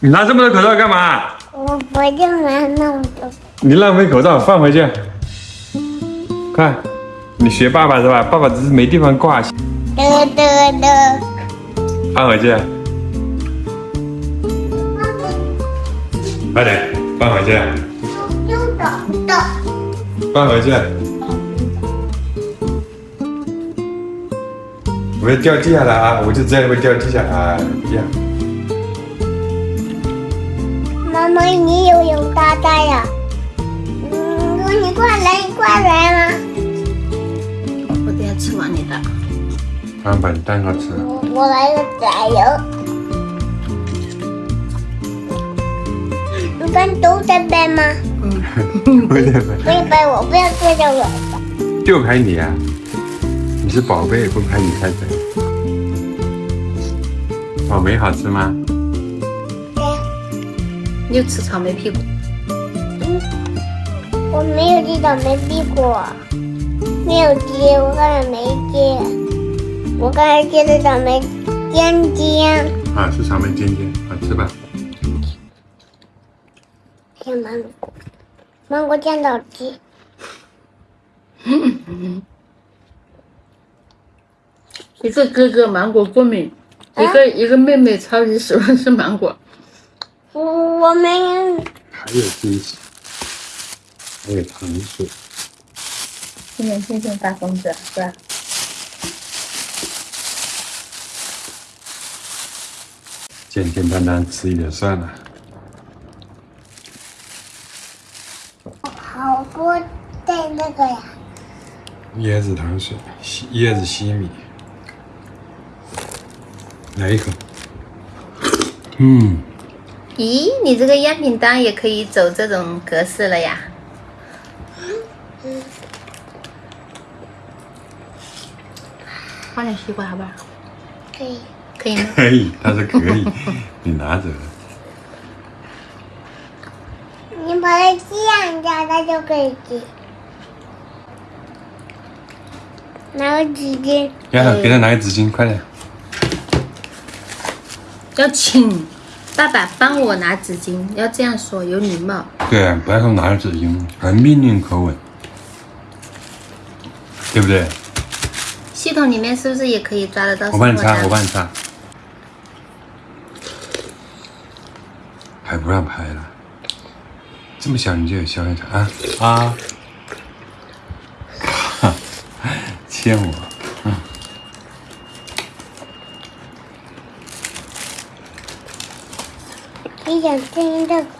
你拿这么多口罩干嘛？我不用拿那么多。你浪费口罩，放回去。快，你学爸爸是吧？爸爸只是没地方挂，得得得，放回去。快点，放回去。放回去。不要掉地下了啊！我就知道会掉地下来。呀，妈妈，你有有大大呀？嗯，你过来，你过来吗？我等下吃完你的。妈妈把你蛋糕吃了。我我来个加油。你们都在背吗？不对不不要背我，不要对着我。就拍你啊！你是宝贝，不拍你拍谁？草莓好吃吗？你又吃草莓屁股。嗯我没有吃草莓屁股，没有接，我刚才没接，我刚才接的草莓尖尖。啊，是草莓尖尖，好吃吧？是芒果，芒果酱好吃。一个哥哥芒果过敏，一个一个妹妹超级喜欢吃芒果。我我们还有惊喜，还有糖水。今年星星大疯子是吧？简简单单吃一点算了。好多带那个呀，椰子糖水，西椰子西米，来一口。嗯，咦，你这个样品单也可以走这种格式了呀？放点西瓜好不好？可以。可以吗？可以，他说可以，你拿走。你把它这样夹，它就可以吃。拿个纸巾，呀，给他拿个纸巾，快点。要请爸爸帮我拿纸巾，要这样说，有礼貌。对啊，不要说拿着纸巾，还命令口吻，对不对？系统里面是不是也可以抓得到？我帮你擦，我帮你擦。还不让拍了，这么小你就有消费者啊啊！哈，欠我，嗯。你想听这个？